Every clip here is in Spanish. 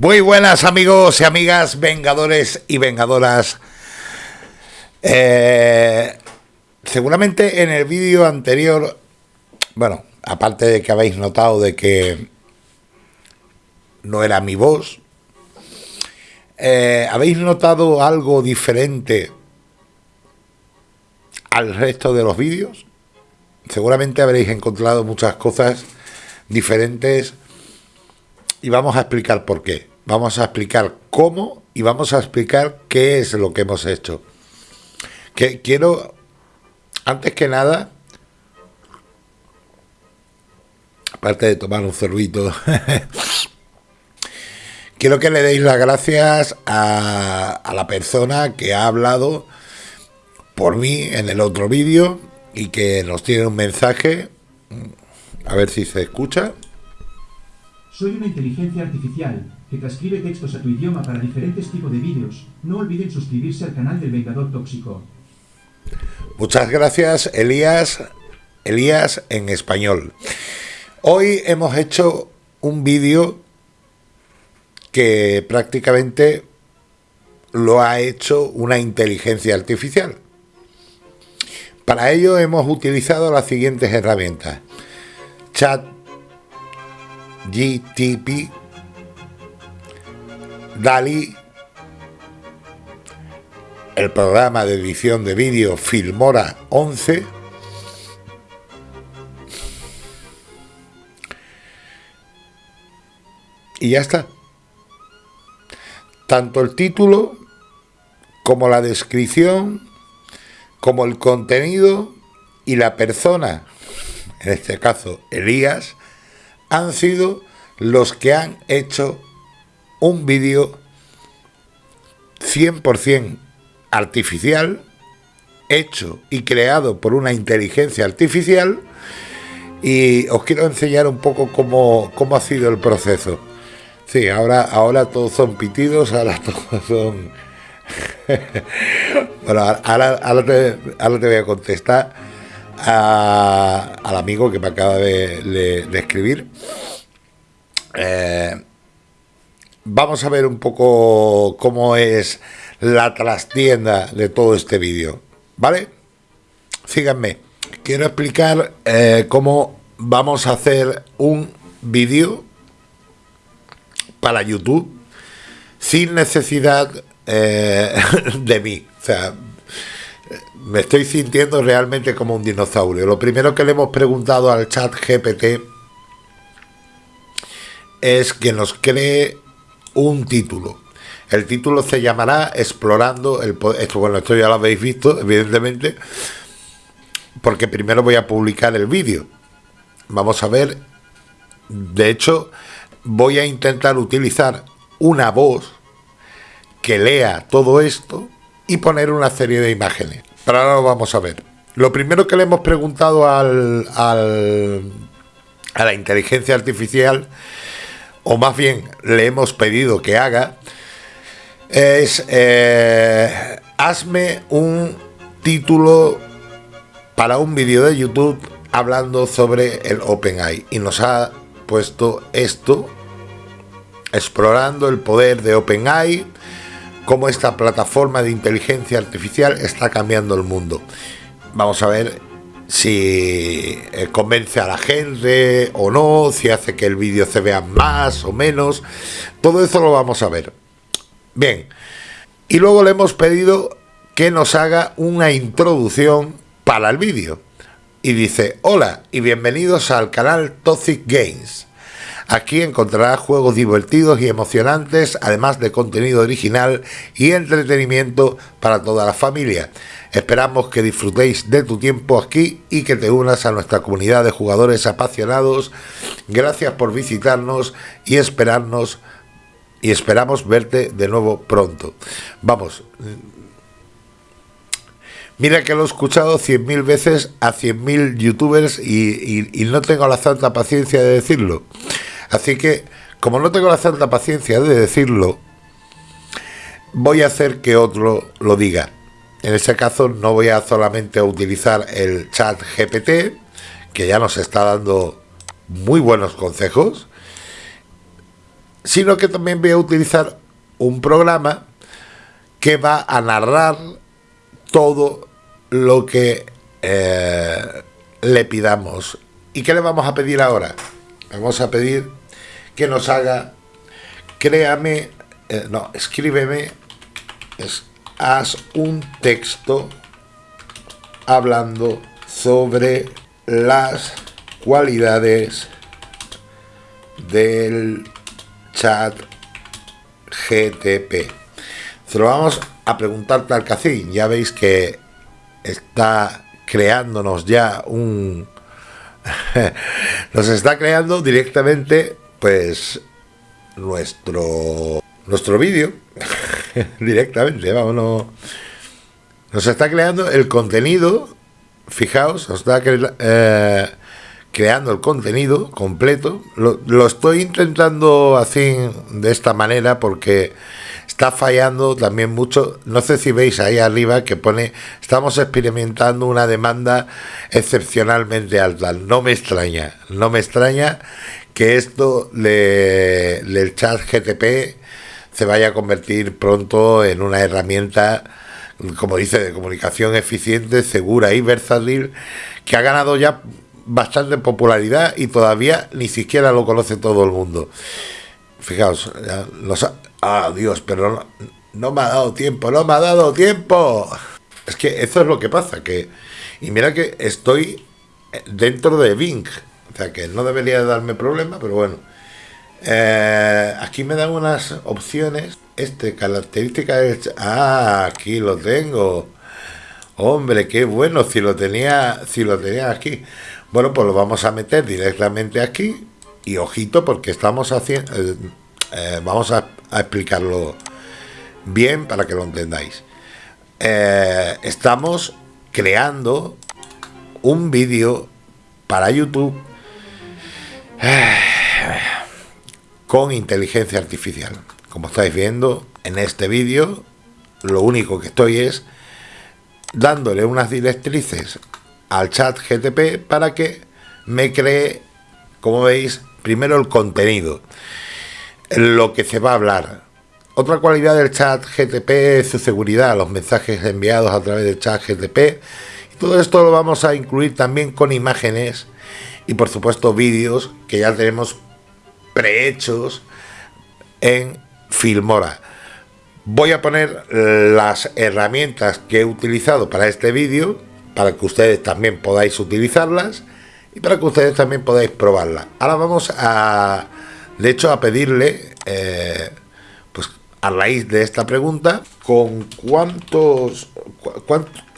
Muy buenas amigos y amigas, vengadores y vengadoras. Eh, seguramente en el vídeo anterior, bueno, aparte de que habéis notado de que no era mi voz, eh, ¿habéis notado algo diferente al resto de los vídeos? Seguramente habréis encontrado muchas cosas diferentes y vamos a explicar por qué vamos a explicar cómo y vamos a explicar qué es lo que hemos hecho. Que quiero, antes que nada, aparte de tomar un cervito, quiero que le deis las gracias a, a la persona que ha hablado por mí en el otro vídeo y que nos tiene un mensaje. A ver si se escucha. Soy una inteligencia artificial que transcribe textos a tu idioma para diferentes tipos de vídeos. No olviden suscribirse al canal del Vengador Tóxico. Muchas gracias, Elías. Elías en español. Hoy hemos hecho un vídeo que prácticamente lo ha hecho una inteligencia artificial. Para ello hemos utilizado las siguientes herramientas. Chat GTP DALI, el programa de edición de vídeo Filmora 11, y ya está. Tanto el título como la descripción, como el contenido y la persona, en este caso Elías, han sido los que han hecho un vídeo 100% artificial, hecho y creado por una inteligencia artificial, y os quiero enseñar un poco cómo, cómo ha sido el proceso. Sí, ahora, ahora todos son pitidos, ahora todos son... bueno, ahora, te, voy a contestar al amigo que me acaba de, escribir. Eh, vamos a ver un poco cómo es la trastienda de todo este vídeo, ¿vale? Síganme. Quiero explicar eh, cómo vamos a hacer un vídeo para YouTube sin necesidad eh, de mí. O sea, me estoy sintiendo realmente como un dinosaurio. Lo primero que le hemos preguntado al chat GPT es que nos cree un título. El título se llamará Explorando el poder. Esto, bueno, esto ya lo habéis visto, evidentemente, porque primero voy a publicar el vídeo. Vamos a ver. De hecho, voy a intentar utilizar una voz que lea todo esto y poner una serie de imágenes. Pero ahora lo vamos a ver. Lo primero que le hemos preguntado al, al a la inteligencia artificial o más bien le hemos pedido que haga, es eh, hazme un título para un vídeo de YouTube hablando sobre el OpenAI. Y nos ha puesto esto explorando el poder de OpenAI cómo esta plataforma de inteligencia artificial está cambiando el mundo. Vamos a ver si eh, convence a la gente o no, si hace que el vídeo se vea más o menos, todo eso lo vamos a ver. Bien, y luego le hemos pedido que nos haga una introducción para el vídeo. Y dice, hola y bienvenidos al canal Toxic Games. Aquí encontrarás juegos divertidos y emocionantes, además de contenido original y entretenimiento para toda la familia. Esperamos que disfrutéis de tu tiempo aquí y que te unas a nuestra comunidad de jugadores apasionados. Gracias por visitarnos y esperarnos y esperamos verte de nuevo pronto. Vamos, Mira que lo he escuchado 100.000 veces a 100.000 youtubers y, y, no tengo la santa paciencia de decirlo. Así que, como no tengo la santa paciencia de decirlo, voy a hacer que otro lo diga. En ese caso no voy a solamente utilizar el chat GPT, que ya nos está dando muy buenos consejos, sino que también voy a utilizar un programa que va a narrar todo lo que eh, le pidamos. ¿Y qué le vamos a pedir ahora? Vamos a pedir que nos haga, créame, eh, no, escríbeme, es, haz un texto hablando sobre las cualidades del chat GTP. Se lo vamos a preguntar que así. Ya veis que está creándonos ya un... nos está creando directamente pues nuestro nuestro vídeo directamente, vámonos. Nos está creando el contenido, fijaos, nos está eh, creando el contenido completo. Lo, lo, estoy intentando así, de esta manera, porque está fallando también mucho. No sé si veis ahí arriba que pone, estamos experimentando una demanda excepcionalmente alta. No me extraña, no me extraña que esto del chat GTP se vaya a convertir pronto en una herramienta, como dice, de comunicación eficiente, segura y versátil, que ha ganado ya bastante popularidad y todavía ni siquiera lo conoce todo el mundo. Fijaos, los, ah, Dios, pero no, no me ha dado tiempo, no me ha dado tiempo. Es que eso es lo que pasa, que y mira que estoy dentro de Bing, o sea que no debería darme problema, pero bueno. Eh, aquí me dan unas opciones. Este, característica es... Ah, aquí lo tengo. Hombre, qué bueno, si lo tenía, si lo tenía aquí. Bueno, pues lo vamos a meter directamente aquí. Y ojito, porque estamos haciendo... Eh, eh, vamos a, explicarlo bien para que lo entendáis. estamos creando un vídeo para YouTube con inteligencia artificial. Como estáis viendo en este vídeo, lo único que estoy es dándole unas directrices al chat GTP para que me cree, como veis, primero el contenido, lo que se va a hablar. Otra cualidad del chat GTP es su seguridad, los mensajes enviados a través del chat GTP. Todo esto lo vamos a incluir también con imágenes y por supuesto vídeos que ya tenemos prehechos en Filmora. Voy a poner las herramientas que he utilizado para este vídeo, para que ustedes también podáis utilizarlas y para que ustedes también podáis probarla. Ahora vamos a, de hecho, a pedirle, eh, pues a raíz de esta pregunta, con cuántos,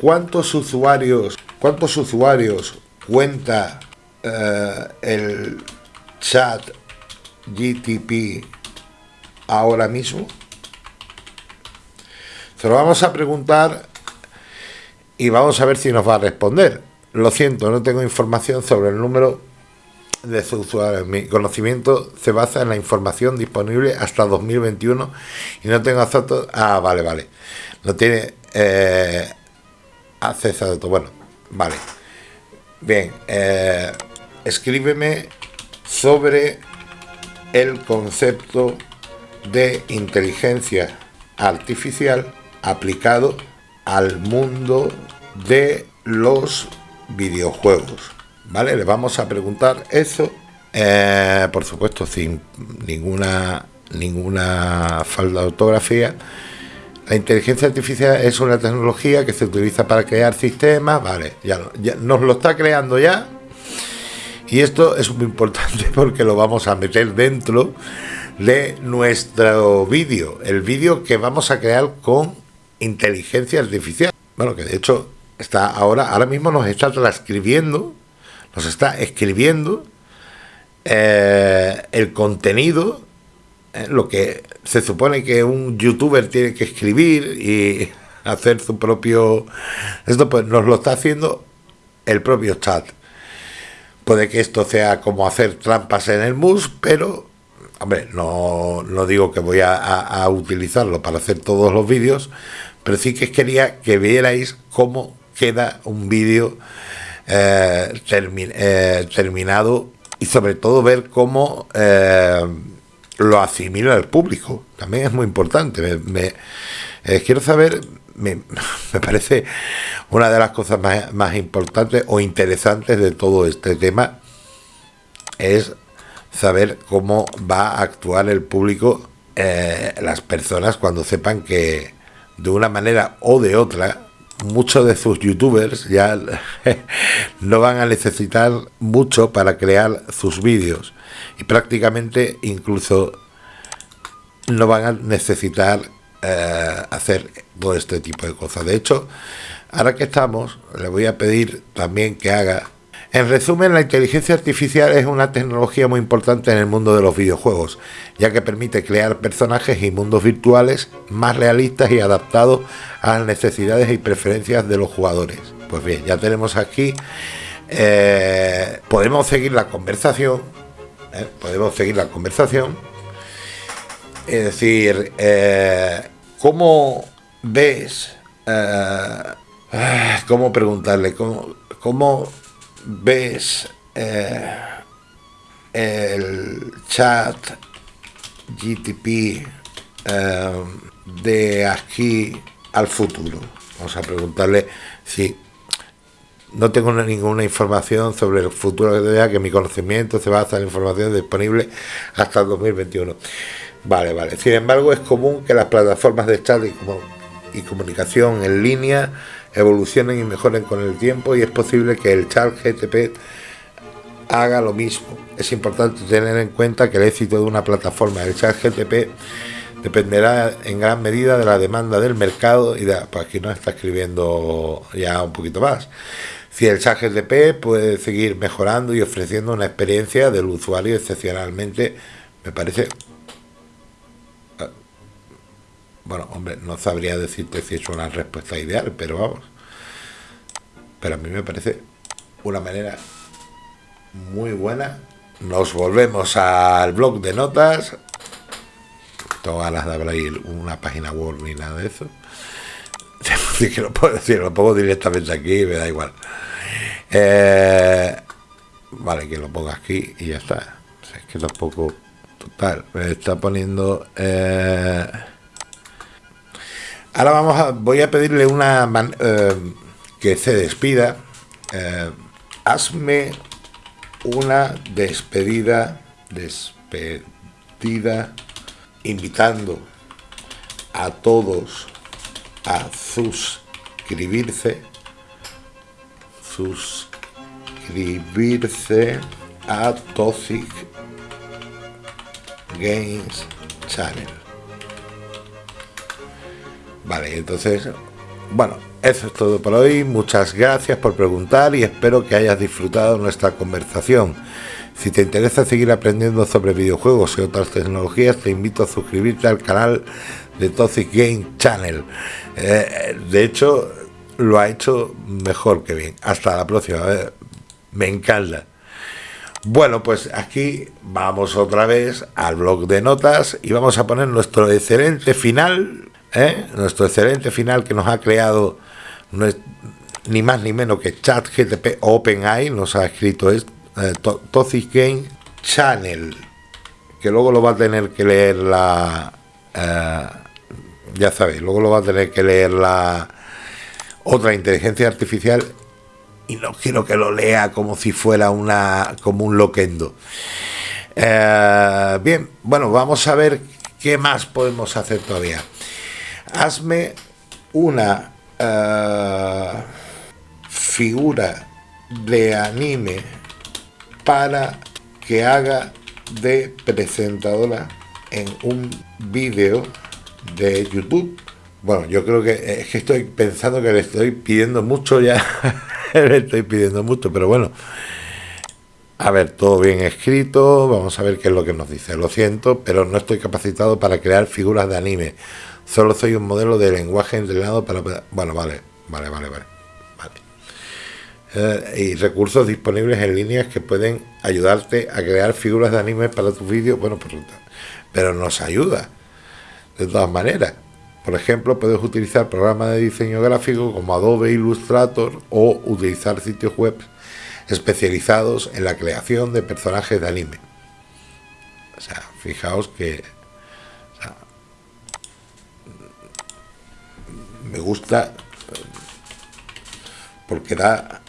cuántos usuarios, cuántos usuarios cuenta eh, el chat GTP ahora mismo? Se lo vamos a preguntar y vamos a ver si nos va a responder. Lo siento, no tengo información sobre el número de sus usuarios. Mi conocimiento se basa en la información disponible hasta 2021 y no tengo acceso... Ah, vale, vale. No tiene eh, acceso a todo. Bueno, vale. Bien, eh, escríbeme sobre el concepto de inteligencia artificial aplicado al mundo de los videojuegos. ¿Vale? Le vamos a preguntar eso, eh, por supuesto, sin ninguna, ninguna falta de ortografía. La inteligencia artificial es una tecnología que se utiliza para crear sistemas, vale, ya, ya nos lo está creando ya, y esto es muy importante porque lo vamos a meter dentro de nuestro vídeo, el vídeo que vamos a crear con inteligencia artificial. Bueno, que de hecho está ahora, ahora mismo nos está transcribiendo, nos está escribiendo eh, el contenido, eh, lo que se supone que un youtuber tiene que escribir y hacer su propio... Esto pues nos lo está haciendo el propio chat. Puede que esto sea como hacer trampas en el mus, pero, no, no digo que voy a, utilizarlo para hacer todos los vídeos, pero sí que quería que vierais cómo queda un vídeo eh, eh, terminado y sobre todo ver cómo eh, lo asimila el público. También es muy importante. Quiero saber, me, parece una de las cosas más, importantes o interesantes de todo este tema es saber cómo va a actuar el público, eh, las personas cuando sepan que de una manera o de otra muchos de sus youtubers ya no van a necesitar mucho para crear sus vídeos. Y prácticamente incluso no van a necesitar eh, hacer todo este tipo de cosas. De hecho, ahora que estamos, le voy a pedir también que haga en resumen, la inteligencia artificial es una tecnología muy importante en el mundo de los videojuegos, ya que permite crear personajes y mundos virtuales más realistas y adaptados a las necesidades y preferencias de los jugadores. Pues bien, ya tenemos aquí, eh, podemos seguir la conversación, ¿eh? podemos seguir la conversación, es decir, ¿cómo ves? ¿Cómo preguntarle? ¿Cómo, cómo ves eh, el chat GTP eh, de aquí al futuro. Vamos a preguntarle si no tengo ninguna información sobre el futuro de que mi conocimiento se basa en información disponible hasta el 2021. Vale, vale. Sin embargo, es común que las plataformas de chat y comunicación en línea evolucionen y mejoren con el tiempo y es posible que el chat GTP haga lo mismo. Es importante tener en cuenta que el éxito de una plataforma del chat GTP dependerá en gran medida de la demanda del mercado y de, pues aquí nos está escribiendo ya un poquito más. Si el chat GTP puede seguir mejorando y ofreciendo una experiencia del usuario excepcionalmente, me parece bueno, hombre, no sabría decirte si es una respuesta ideal, pero vamos. Pero a mí me parece una manera muy buena. Nos volvemos al blog de notas. Todas las de abrir una página web ni nada de eso. lo puedo decir, lo pongo directamente aquí, me da igual. Eh, vale, que lo ponga aquí y ya está. es que tampoco. Total, me está poniendo. Eh, Ahora vamos a, voy a pedirle una eh, que se despida. Eh, hazme una despedida, despedida, invitando a todos a suscribirse, suscribirse a Toxic Games Channel. Vale, entonces, bueno, eso es todo por hoy. Muchas gracias por preguntar y espero que hayas disfrutado nuestra conversación. Si te interesa seguir aprendiendo sobre videojuegos y otras tecnologías, te invito a suscribirte al canal de Toxic Game Channel. Eh, de hecho, lo ha hecho mejor que bien. Hasta la próxima. me encanta. Bueno, pues aquí vamos otra vez al blog de notas y vamos a poner nuestro excelente final ¿eh? nuestro excelente final que nos ha creado ni más ni menos que ChatGTP OpenAI, nos ha escrito es eh, Toxic Game Channel, que luego lo va a tener que leer la... Eh, ya sabéis, luego lo va a tener que leer la otra inteligencia artificial y no quiero que lo lea como si fuera una como un loquendo. bien, bueno, vamos a ver qué más podemos hacer todavía hazme una eh, figura de anime para que haga de presentadora en un vídeo de YouTube. Bueno, yo creo que es que estoy pensando que le estoy pidiendo mucho ya. le estoy pidiendo mucho, pero bueno. A ver, todo bien escrito. Vamos a ver qué es lo que nos dice. Lo siento, pero no estoy capacitado para crear figuras de anime. Solo soy un modelo de lenguaje entrenado para... Bueno, vale, vale, vale, vale. Eh, y recursos disponibles en líneas que pueden ayudarte a crear figuras de anime para tu vídeo. Bueno, pues, pero nos ayuda. De todas maneras. Por ejemplo, puedes utilizar programas de diseño gráfico como Adobe Illustrator o utilizar sitios web especializados en la creación de personajes de anime. O sea, fijaos que me gusta porque da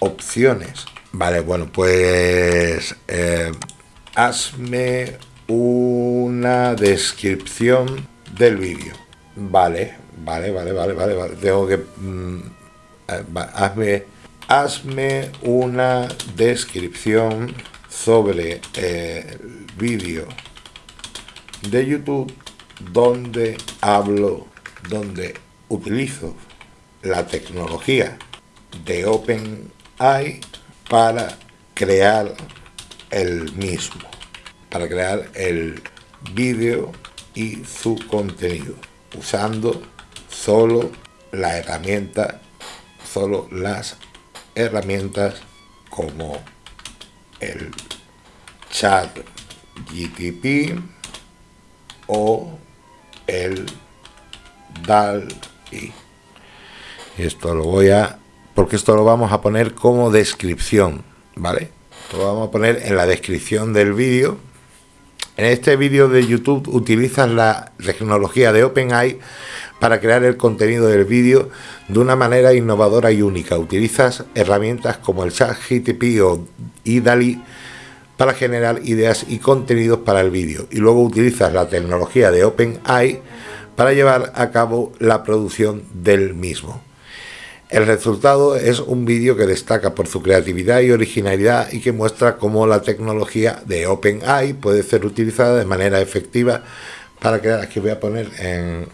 opciones. Vale, bueno, pues eh, hazme una descripción del vídeo. Vale, vale, vale, vale, vale, vale. Tengo que... Mm, eh, hazme, hazme una descripción sobre eh, el vídeo de YouTube donde hablo, donde utilizo la tecnología de OpenAI para crear el mismo, para crear el vídeo y su contenido, usando solo la herramienta, solo las herramientas como el chat GTP o el DAL-I. Esto lo voy a... porque esto lo vamos a poner como descripción, ¿vale? lo vamos a poner en la descripción del vídeo. En este vídeo de YouTube utilizas la tecnología de OpenAI para crear el contenido del vídeo de una manera innovadora y única. Utilizas herramientas como el chat GTP o IDALI para generar ideas y contenidos para el vídeo. Y luego utilizas la tecnología de OpenAI para llevar a cabo la producción del mismo. El resultado es un vídeo que destaca por su creatividad y originalidad y que muestra cómo la tecnología de OpenAI puede ser utilizada de manera efectiva para crear, aquí voy a poner en,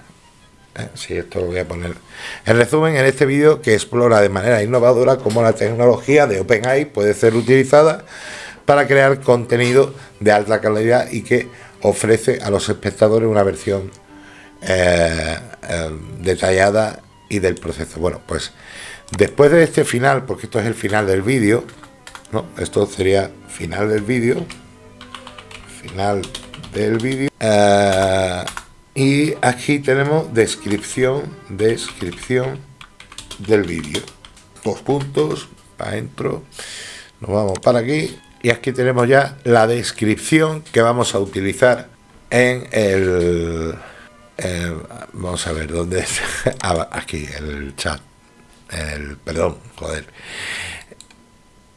eh, sí, esto lo voy a poner. En resumen, en este vídeo que explora de manera innovadora cómo la tecnología de OpenAI puede ser utilizada para crear contenido de alta calidad y que ofrece a los espectadores una versión eh, eh, detallada y del proceso. Bueno, pues después de este final, porque esto es el final del vídeo, ¿no? Esto sería final del vídeo, final del vídeo, eh, y aquí tenemos descripción, descripción del vídeo. Dos puntos, para adentro, nos vamos para aquí, y aquí tenemos ya la descripción que vamos a utilizar en el eh, vamos a ver dónde es. Ah, aquí, el chat. El, perdón, joder.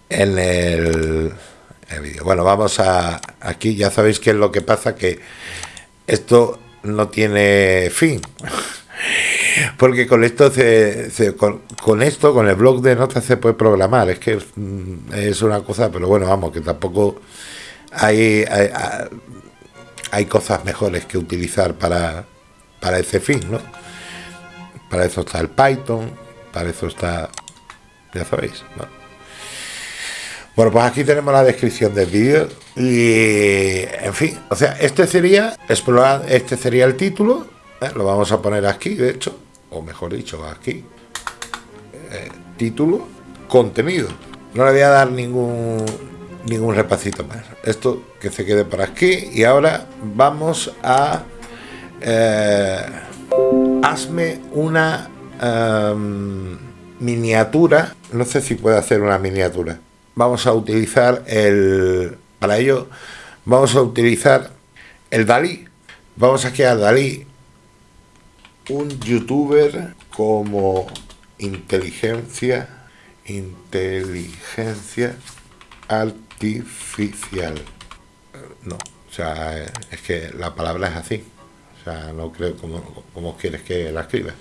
En el, el vídeo. Bueno, vamos a. Aquí ya sabéis qué es lo que pasa: que esto no tiene fin. Porque con esto se, con, esto, con el blog de notas se puede programar. Es que mm, es una cosa, pero bueno, vamos, que tampoco hay, hay, hay cosas mejores que utilizar para, para ese fin, ¿no? Para eso está el Python, para eso está, ya sabéis, ¿no? Bueno, pues aquí tenemos la descripción del vídeo y, en fin, o sea, este sería, explorar, este sería el título, ¿eh? lo vamos a poner aquí, de hecho, o mejor dicho, aquí, eh, título, contenido. No le voy a dar ningún, ningún repasito más. Esto que se quede por aquí y ahora vamos a eh, hazme una em, miniatura, no sé si puedo hacer una miniatura. Vamos a utilizar el, para ello vamos a utilizar el Dalí. Vamos a crear Dalí, un youtuber como inteligencia, inteligencia artificial. No, o sea, es que la palabra es así. O sea, no creo como, quieres que la escriba.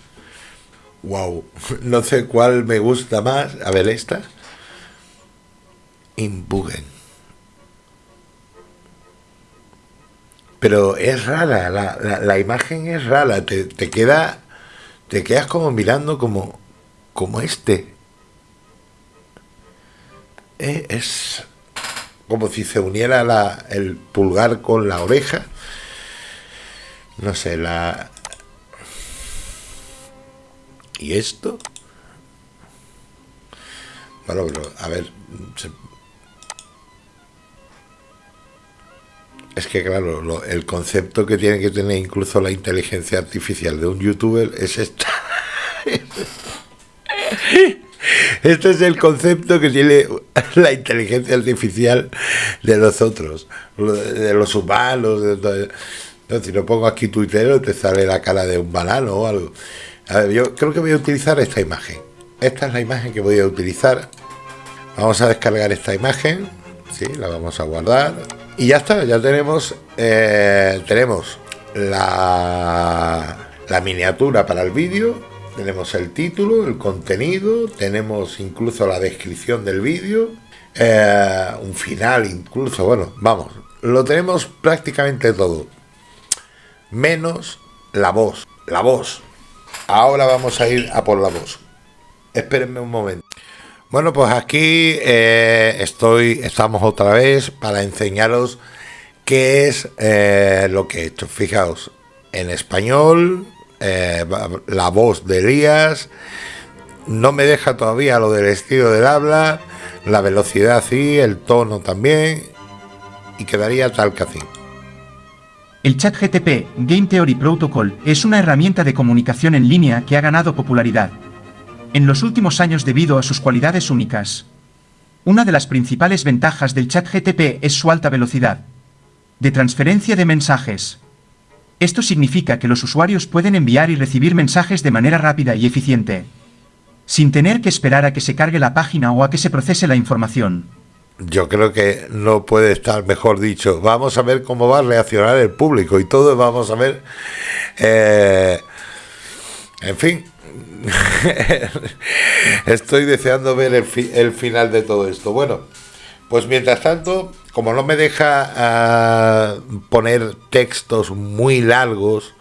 Wow, no sé cuál me gusta más. A ver, esta. Inbugen. Pero es rara, la, imagen es rara, te, te, queda. Te quedas como mirando como. como este. Eh, es como si se uniera la, el pulgar con la oreja no sé, la... ¿Y esto? Bueno, a ver... Es que, claro, el concepto que tiene que tener incluso la inteligencia artificial de un youtuber es esta. Este es el concepto que tiene la inteligencia artificial de nosotros, de los humanos. De, si no pongo aquí Twitter, te sale la cara de un banano o algo. A ver, yo creo que voy a utilizar esta imagen. Esta es la imagen que voy a utilizar. Vamos a descargar esta imagen. Sí, la vamos a guardar. Y ya está, ya tenemos, eh, tenemos la, la miniatura para el vídeo, tenemos el título, el contenido, tenemos incluso la descripción del vídeo, eh, un final incluso, bueno, vamos, lo tenemos prácticamente todo, menos la voz, la voz. Ahora vamos a ir a por la voz. Espérenme un momento. Bueno, pues aquí eh, estoy, estamos otra vez para enseñaros qué es eh, lo que he hecho. Fijaos, en español, eh, la voz de Elías, no me deja todavía lo del estilo del habla, la velocidad sí, el tono también, y quedaría tal que así. El chat GTP, Game Theory Protocol, es una herramienta de comunicación en línea que ha ganado popularidad en los últimos años debido a sus cualidades únicas. Una de las principales ventajas del chat GTP es su alta velocidad de transferencia de mensajes. Esto significa que los usuarios pueden enviar y recibir mensajes de manera rápida y eficiente, sin tener que esperar a que se cargue la página o a que se procese la información. Yo creo que no puede estar mejor dicho. Vamos a ver cómo va a reaccionar el público y todo vamos a ver. Eh, en fin, estoy deseando ver el, final de todo esto. Bueno, pues mientras tanto, como no me deja ah, poner textos muy largos,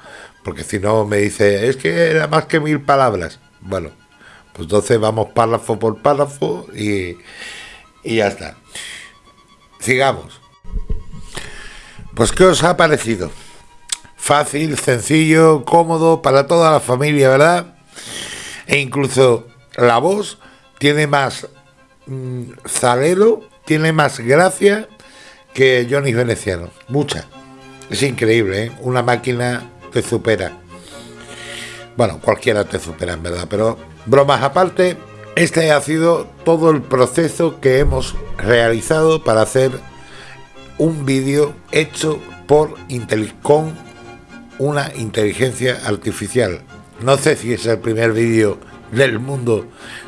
porque si no me dice, es que era más que mil palabras. Bueno, pues entonces vamos párrafo por párrafo y, y ya está. Sigamos. Pues, ¿qué os ha parecido? Fácil, sencillo, cómodo para toda la familia, ¿verdad? E incluso la voz tiene más mmm, tiene más gracia que Johnny Veneciano, mucha. Es increíble, ¿eh? Una máquina te supera. Bueno, cualquiera te supera en verdad, pero bromas aparte, este ha sido todo el proceso que hemos realizado para hacer un vídeo hecho por con una inteligencia artificial. No sé si es el primer vídeo del mundo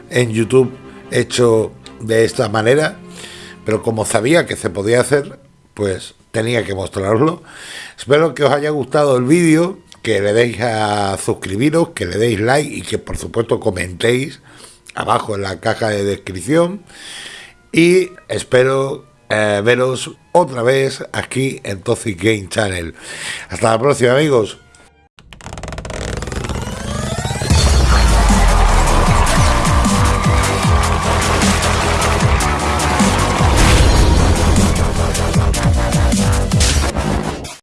en YouTube hecho de esta manera, pero como sabía que se podía hacer, pues tenía que mostraroslo. Espero que os haya gustado el vídeo, que le deis a suscribiros, que le deis like y que por supuesto comentéis abajo en la caja de descripción. Y espero eh, veros otra vez aquí en Toxic Game Channel. Hasta la próxima amigos.